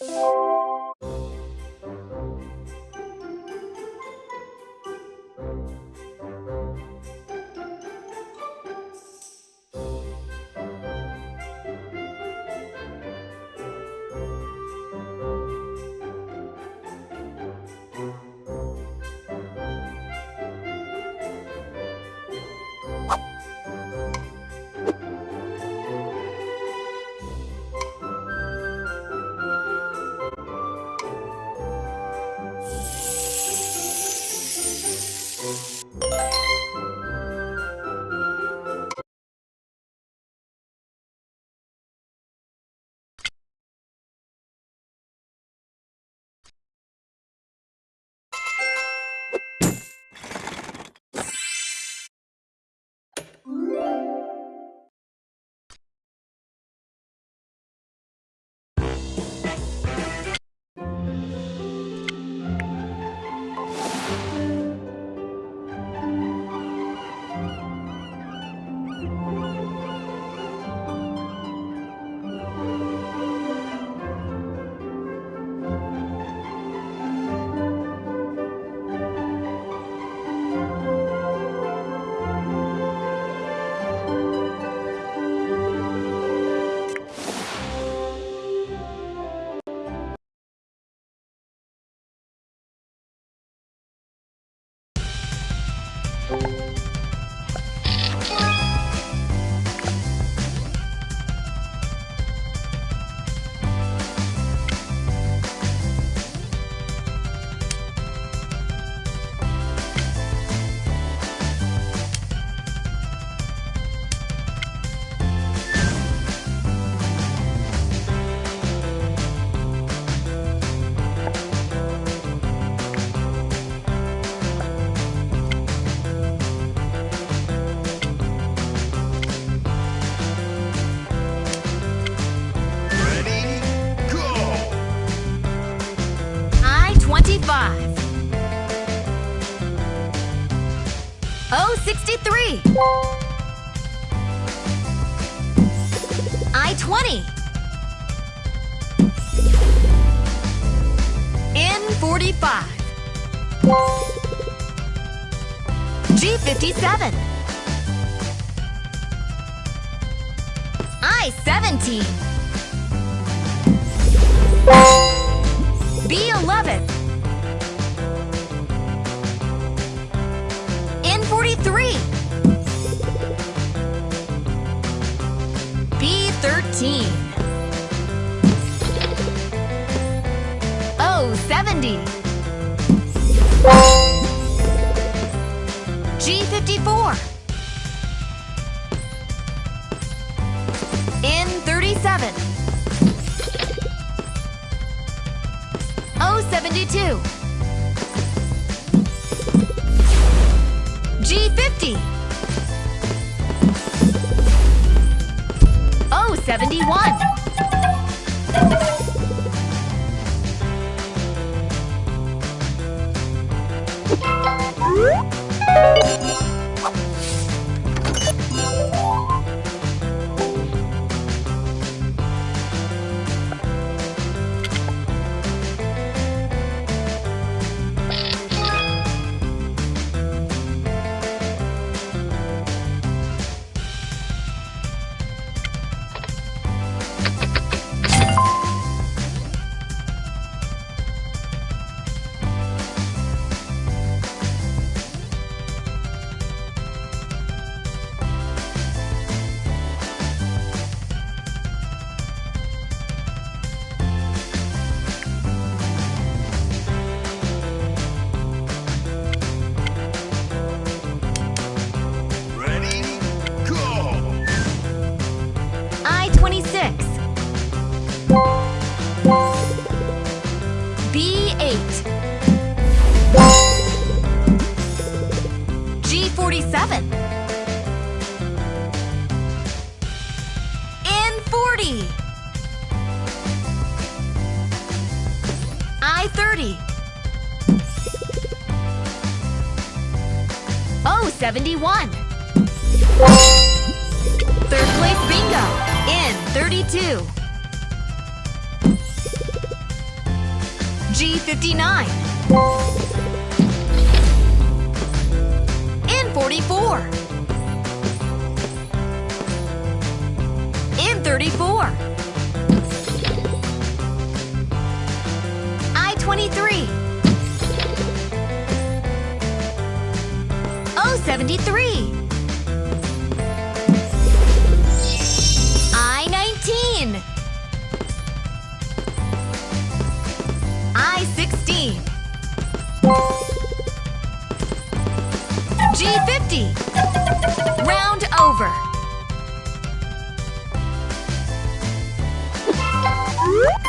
Ready, 63. I 20. N 45. G 57. I 17. B11. B13. O70. G54. N37. O72. G50. O71. Ready, G47. N40. I30. O71. Third place bingo in 32. G59. N44. N34. I-23. O73. I-19. G50. Round over. Ready?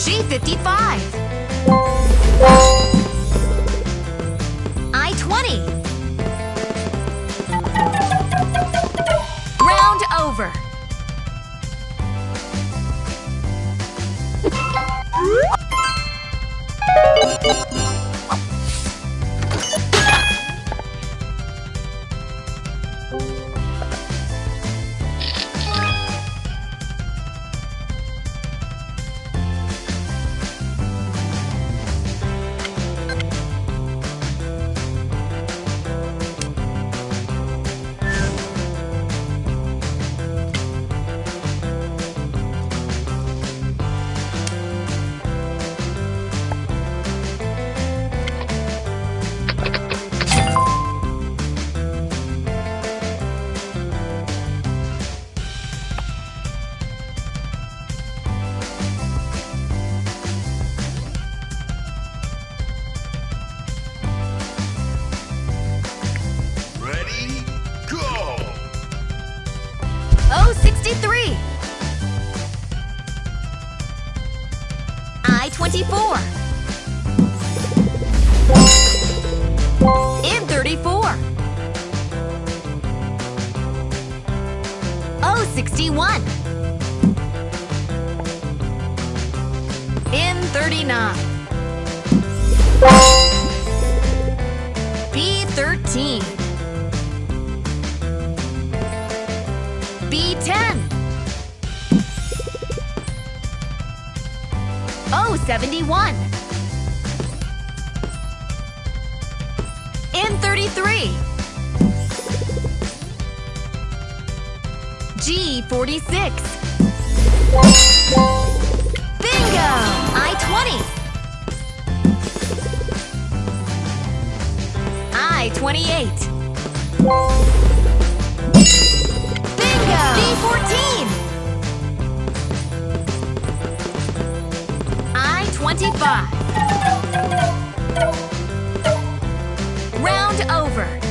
G55. I-20. Round over. I-24. N34. O61. N39. B13. B10. Oh, 71. N33. G46. Bingo! I-20. I-28. Bingo! D14. I-25. Round over.